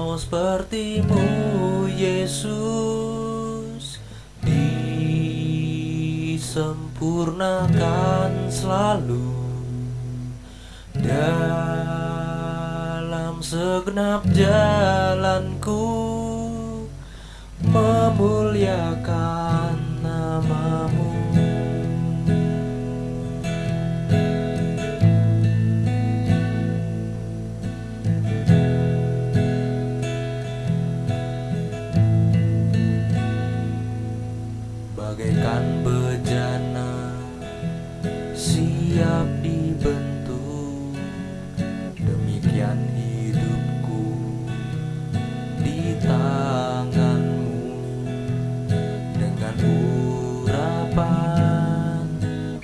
mau sepertimu Yesus disempurnakan selalu. Dalam segenap jalanku memuliakan bagaikan bejana siap dibentuk. Demikian hidupku di tanganmu. Dengan urapan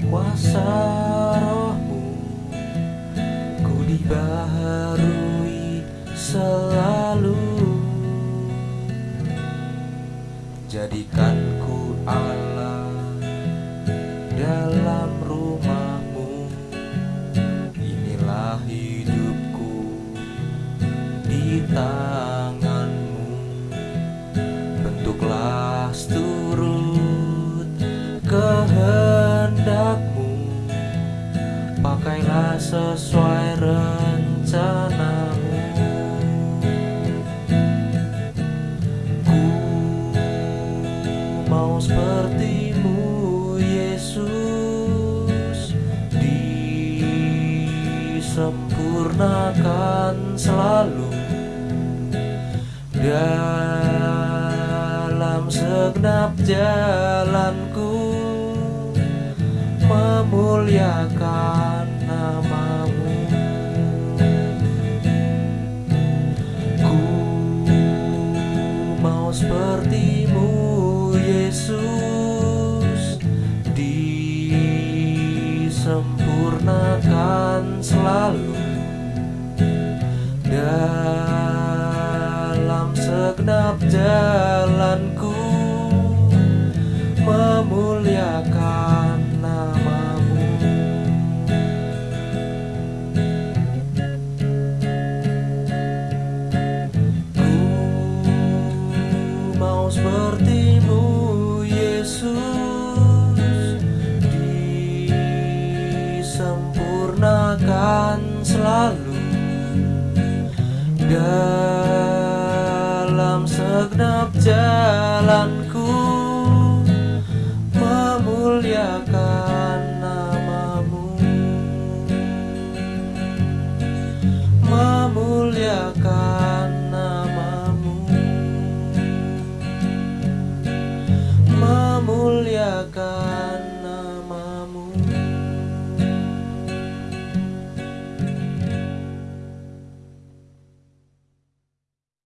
kuasa rohmu ku dibaharui selalu jadikanku Allah dalam rumahmu. Inilah hidupku di tanganmu. Bentuklah seturut kehendakmu. Pakailah sesuai rencanamu disempurnakan selalu dalam segenap jalanku. Memuliakan namamu. Ku mau sepertimu Yesus disempurnakan selalu dalam segenap jalanku Dalam segenap jalanku Memuliakan namamu. Memuliakan namamu. Memuliakan